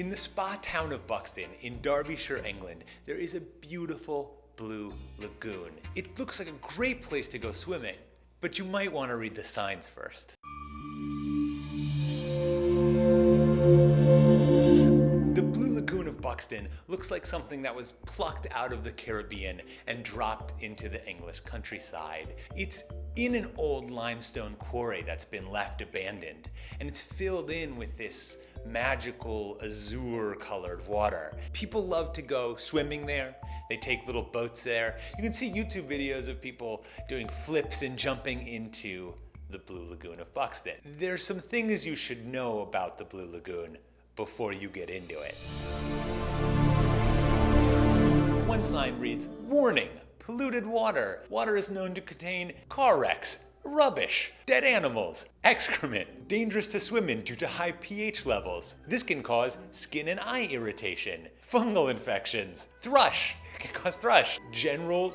In the spa town of Buxton in Derbyshire, England, there is a beautiful blue lagoon. It looks like a great place to go swimming, but you might want to read the signs first. Buxton looks like something that was plucked out of the Caribbean and dropped into the English countryside. It's in an old limestone quarry that's been left abandoned, and it's filled in with this magical azure colored water. People love to go swimming there. They take little boats there. You can see YouTube videos of people doing flips and jumping into the Blue Lagoon of Buxton. There's some things you should know about the Blue Lagoon before you get into it. One sign reads, warning, polluted water. Water is known to contain car wrecks, rubbish, dead animals, excrement, dangerous to swim in due to high pH levels. This can cause skin and eye irritation, fungal infections, thrush, it can cause thrush, general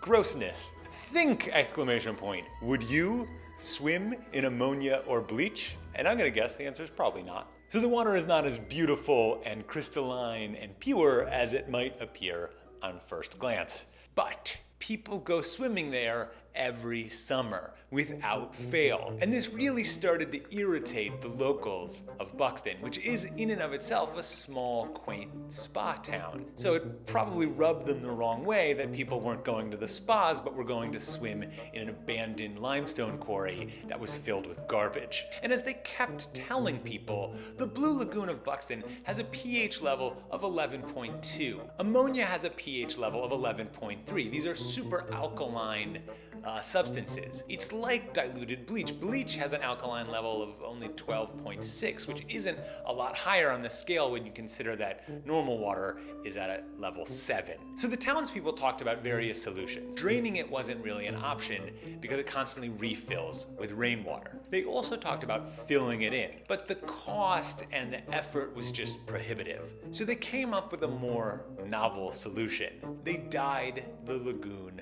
grossness. Think, exclamation point. Would you swim in ammonia or bleach? And I'm gonna guess the answer is probably not. So the water is not as beautiful and crystalline and pure as it might appear on first glance. But people go swimming there every summer without fail. And this really started to irritate the locals of Buxton, which is in and of itself a small, quaint spa town. So it probably rubbed them the wrong way that people weren't going to the spas, but were going to swim in an abandoned limestone quarry that was filled with garbage. And as they kept telling people, the Blue Lagoon of Buxton has a pH level of 11.2. Ammonia has a pH level of 11.3. These are super alkaline uh, substances. It's like diluted bleach. Bleach has an alkaline level of only 12.6, which isn't a lot higher on the scale when you consider that normal water is at a level 7. So the townspeople talked about various solutions. Draining it wasn't really an option because it constantly refills with rainwater. They also talked about filling it in, but the cost and the effort was just prohibitive. So they came up with a more novel solution. They dyed the lagoon.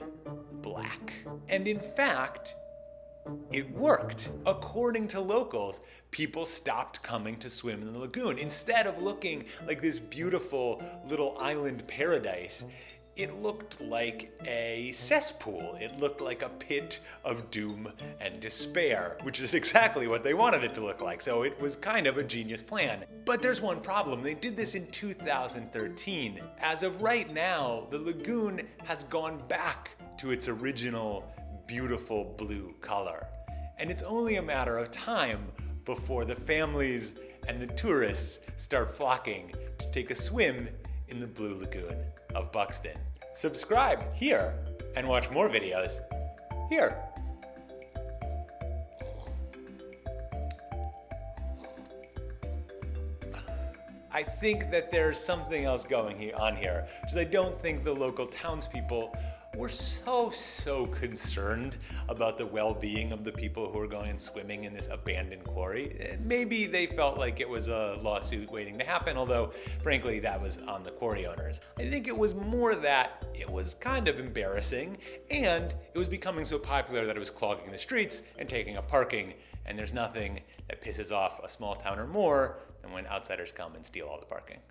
And in fact, it worked. According to locals, people stopped coming to swim in the lagoon. Instead of looking like this beautiful little island paradise, it looked like a cesspool. It looked like a pit of doom and despair, which is exactly what they wanted it to look like. So it was kind of a genius plan. But there's one problem. They did this in 2013. As of right now, the lagoon has gone back to its original beautiful blue color. And it's only a matter of time before the families and the tourists start flocking to take a swim in the Blue Lagoon of Buxton. Subscribe here and watch more videos here. I think that there's something else going on here, because I don't think the local townspeople we're so, so concerned about the well-being of the people who were going and swimming in this abandoned quarry. Maybe they felt like it was a lawsuit waiting to happen, although frankly that was on the quarry owners. I think it was more that it was kind of embarrassing and it was becoming so popular that it was clogging the streets and taking up parking and there's nothing that pisses off a small towner more than when outsiders come and steal all the parking.